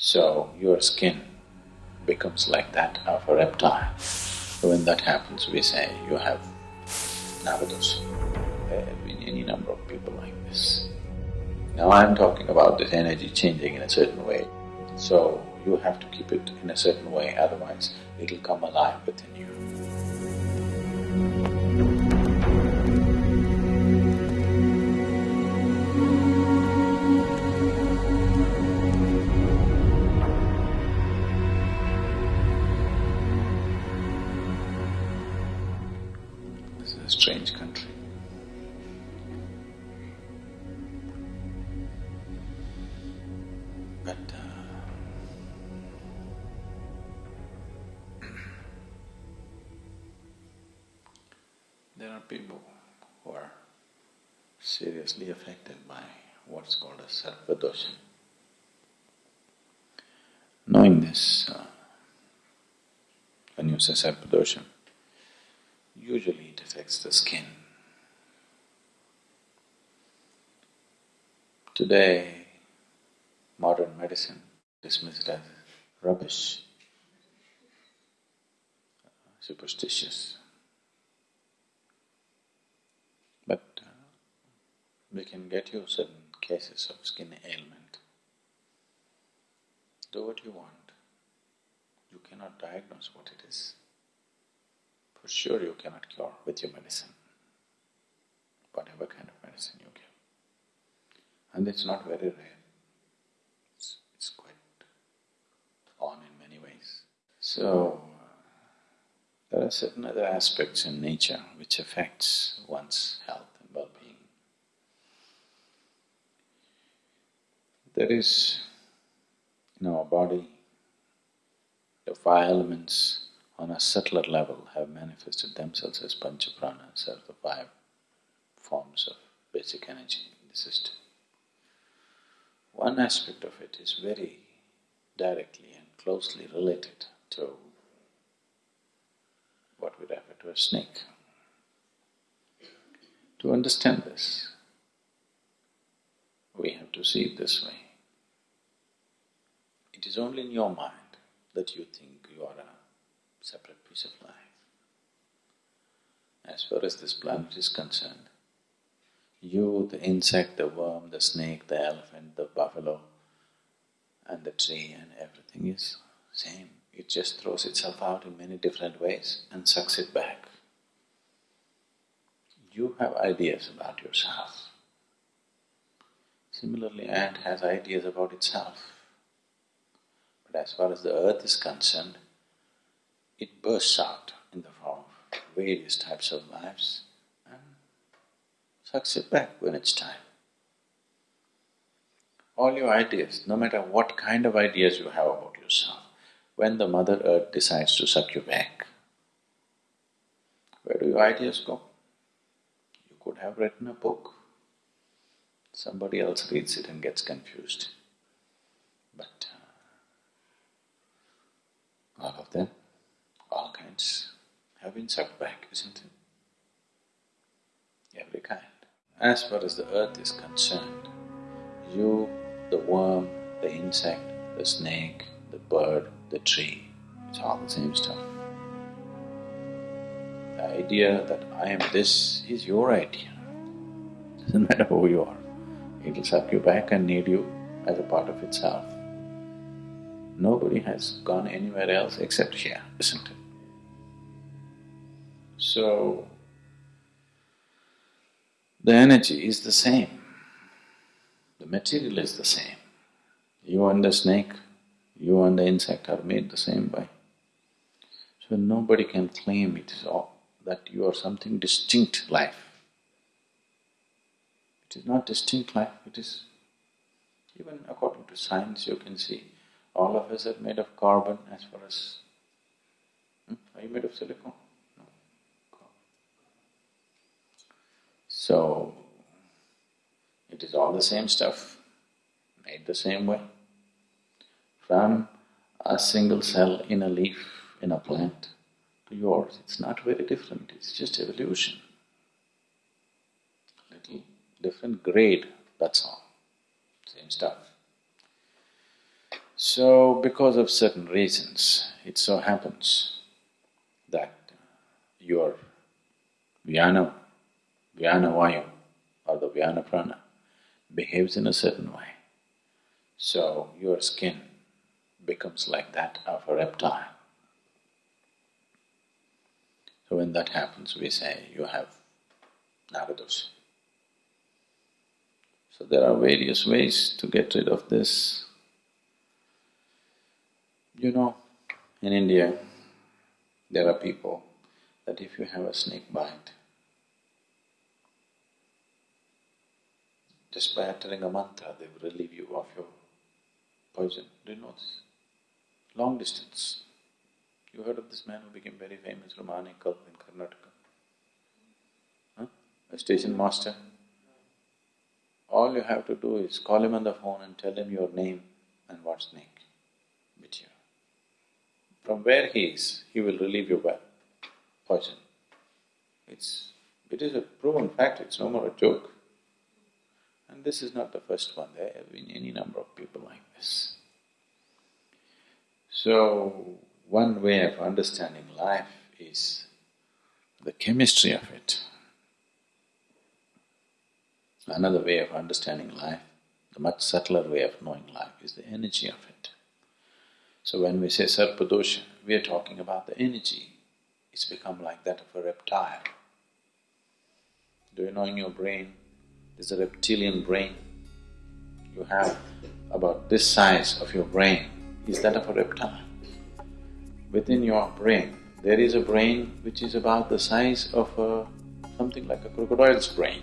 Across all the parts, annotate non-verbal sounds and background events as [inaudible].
So your skin becomes like that of a reptile. When that happens, we say you have Nagadosha. There eh, have been any number of people like this. Now I'm talking about this energy changing in a certain way. So you have to keep it in a certain way, otherwise it'll come alive within you. But uh, there are people who are seriously affected by what's called a sarpadosha. Knowing this, uh, when you say sarpadosha, usually it affects the skin. Today, modern medicine dismissed as rubbish, superstitious. But uh, we can get you certain cases of skin ailment. Do what you want. You cannot diagnose what it is. For sure you cannot cure with your medicine, whatever kind of medicine you give. And it's not very rare. It's, it's quite on in many ways. So, uh, there are certain other aspects in nature which affects one's health and well-being. There is in our body, the five elements on a subtler level have manifested themselves as panchapranas, as the five forms of basic energy in the system. One aspect of it is very directly and closely related to what we refer to as snake. To understand this, we have to see it this way. It is only in your mind that you think you are a separate piece of life. As far as this planet is concerned, you, the insect, the worm, the snake, the elephant, the buffalo, and the tree and everything is same. It just throws itself out in many different ways and sucks it back. You have ideas about yourself. Similarly, ant has ideas about itself. But as far as the earth is concerned, it bursts out in the form of various types of lives and sucks it back when it's time. All your ideas, no matter what kind of ideas you have about yourself, when the Mother Earth decides to suck you back, where do your ideas go? You could have written a book, somebody else reads it and gets confused. But uh, all of them, all kinds, have been sucked back, isn't it? Every kind. As far as the earth is concerned, you, the worm, the insect, the snake, the bird, the tree, it's all the same stuff. The idea that I am this is your idea. Doesn't [laughs] matter who you are, it'll suck you back and need you as a part of itself. Nobody has gone anywhere else except here, isn't it? So, the energy is the same, the material is the same. You and the snake, you and the insect are made the same way. So nobody can claim it is all, that you are something distinct life. It is not distinct life, it is… even according to science you can see, all of us are made of carbon as far as… Hmm? Are you made of silicon? No. So, it is all the same stuff, made the same way. From a single cell in a leaf in a plant to yours, it's not very different, it's just evolution. Little different grade, that's all, same stuff. So, because of certain reasons, it so happens that your Vyana, Vyana Vayu or the Vyana Prana behaves in a certain way. So, your skin becomes like that of a reptile. So when that happens, we say you have Nagadosha. So there are various ways to get rid of this. You know, in India, there are people that if you have a snake bite, just by uttering a mantra, they will relieve you of your poison. Do you know this? Long distance. You heard of this man who became very famous from Anekal in Karnataka? Huh? A station master. All you have to do is call him on the phone and tell him your name and what snake bit you. From where he is, he will relieve your well, poison. It's… it is a proven fact, it's no more a joke. And this is not the first one, there have been any number of people like this. So, one way of understanding life is the chemistry of it. Another way of understanding life, the much subtler way of knowing life is the energy of it. So when we say sarpadosha, we are talking about the energy. It's become like that of a reptile. Do you know in your brain, there's a reptilian brain. You have about this size of your brain is that of a reptile within your brain, there is a brain which is about the size of a… something like a crocodile's brain.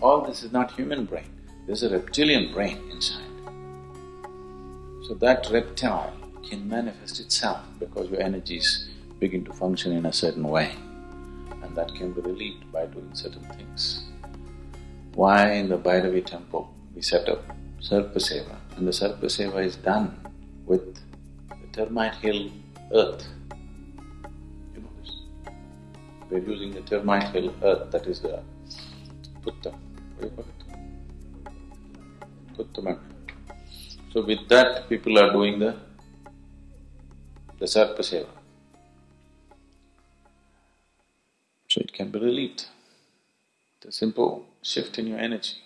All this is not human brain, there's a reptilian brain inside. So that reptile can manifest itself because your energies begin to function in a certain way and that can be relieved by doing certain things. Why in the Bhairavi temple we set up Sarpa Seva and the Sarpa Seva is done with the termite hill earth. You know this. We're using the termite hill earth, that is the putta. What do you call it? So with that, people are doing the the sarpa. So it can be relieved. It's a simple shift in your energy.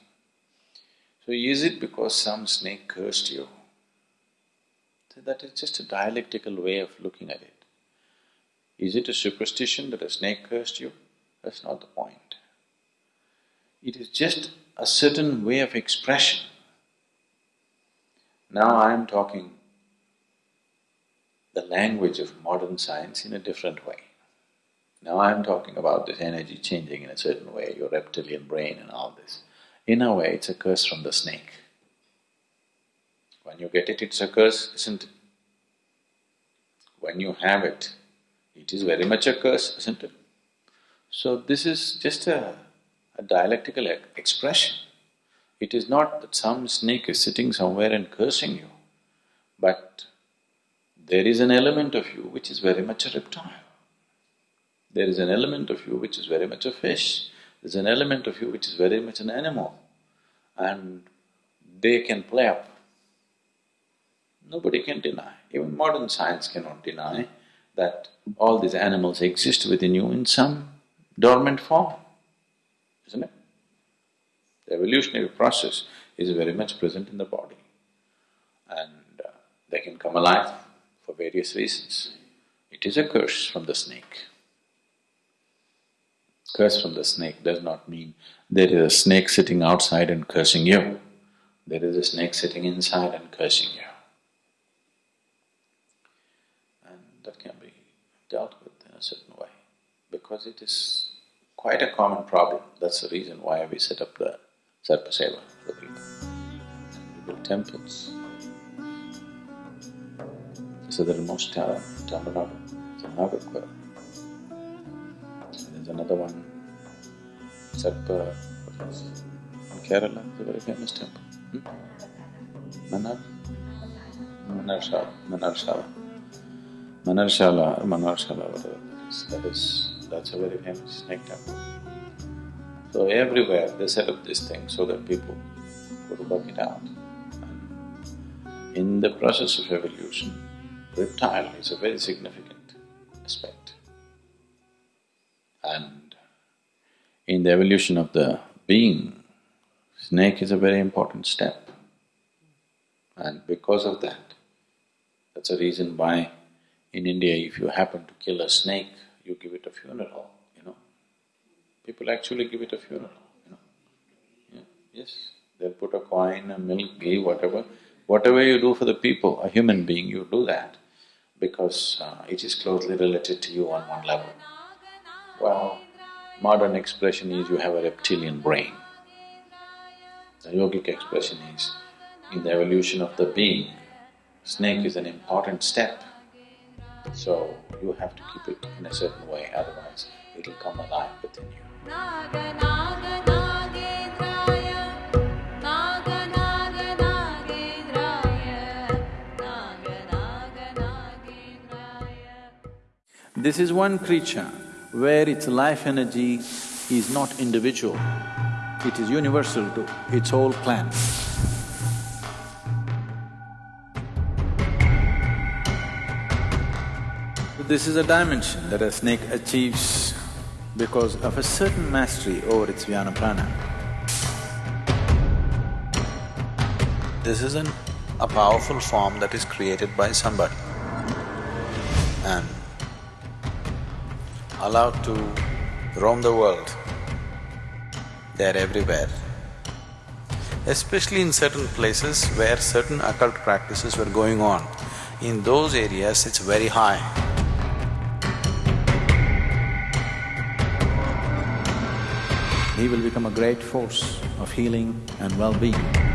So is it because some snake cursed you that is just a dialectical way of looking at it. Is it a superstition that a snake cursed you? That's not the point. It is just a certain way of expression. Now I am talking the language of modern science in a different way. Now I am talking about this energy changing in a certain way, your reptilian brain and all this. In a way, it's a curse from the snake. When you get it, it's a curse, isn't it? When you have it, it is very much a curse, isn't it? So this is just a, a dialectical expression. It is not that some snake is sitting somewhere and cursing you, but there is an element of you which is very much a reptile. There is an element of you which is very much a fish. There's an element of you which is very much an animal. And they can play up Nobody can deny, even modern science cannot deny that all these animals exist within you in some dormant form, isn't it? The evolutionary process is very much present in the body and uh, they can come alive for various reasons. It is a curse from the snake. Curse from the snake does not mean there is a snake sitting outside and cursing you. There is a snake sitting inside and cursing you. that can be dealt with in a certain way because it is quite a common problem. That's the reason why we set up the Sarpa Seva for people. we build temples. So the most town, Tamil Nadu, it's a Nagercoil. There's another one, Sarpa, in Kerala, it's a very famous temple. Hmm? Manar? Manarshala, Manarshala. Manarshala, Manarshala, uh, whatever that is, that is… that's a very famous snake temple. So everywhere they set up this thing so that people could work it out. And In the process of evolution, reptile is a very significant aspect. And in the evolution of the being, snake is a very important step. And because of that, that's a reason why in India if you happen to kill a snake, you give it a funeral, you know. People actually give it a funeral, you know. Yeah, yes, they'll put a coin, a milk, ghee, whatever. Whatever you do for the people, a human being, you do that because uh, it is closely related to you on one level. Well, modern expression is you have a reptilian brain. The yogic expression is, in the evolution of the being, snake is an important step. So you have to keep it in a certain way, otherwise it'll come alive within you. This is one creature where its life energy is not individual, it is universal to its whole clan. This is a dimension that a snake achieves because of a certain mastery over its vyana prana. This is an, a powerful form that is created by somebody and allowed to roam the world. They are everywhere. Especially in certain places where certain occult practices were going on, in those areas it's very high. He will become a great force of healing and well-being.